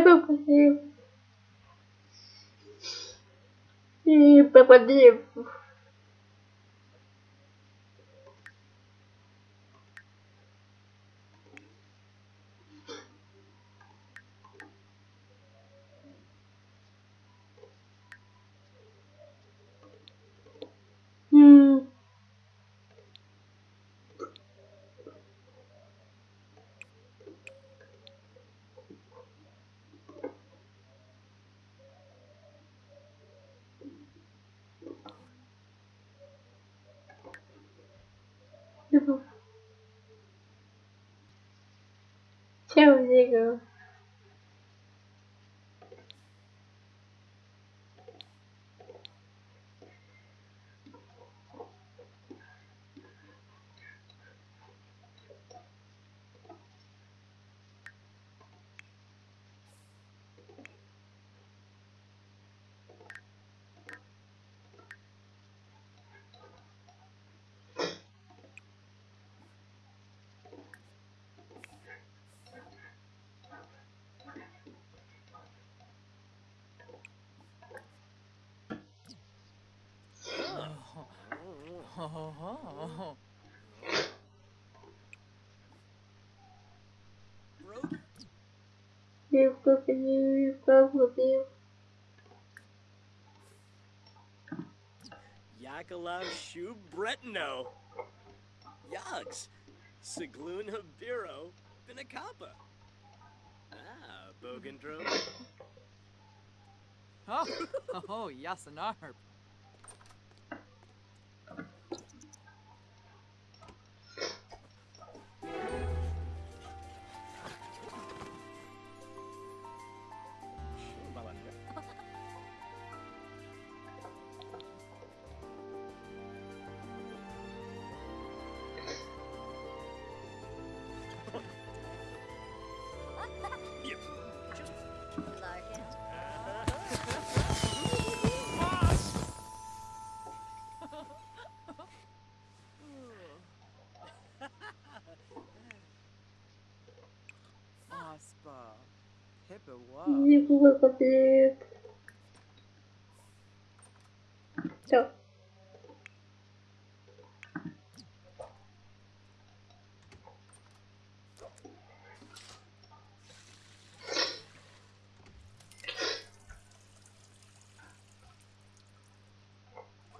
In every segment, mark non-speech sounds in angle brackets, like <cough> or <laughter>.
é meu padrinho. E papadinho. Всем зигов. You flip you, you flip you. Yakalav Shu Bretno. Yags. Sigloon Habiro Binacapa. Ah, Bogandro. <laughs> oh, oh, Yasanarp. Левка, котлет. Все.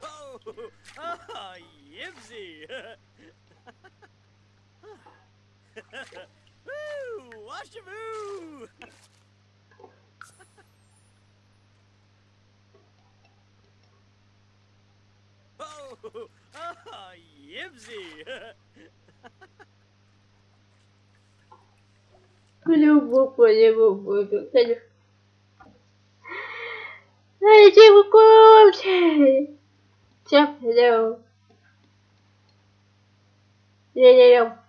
Oh, ah, Yibsy. Woo, washavoo. Oh. Любовь, любовь, любовь. Дайте вы кончили. Всем привет. Я-я-я.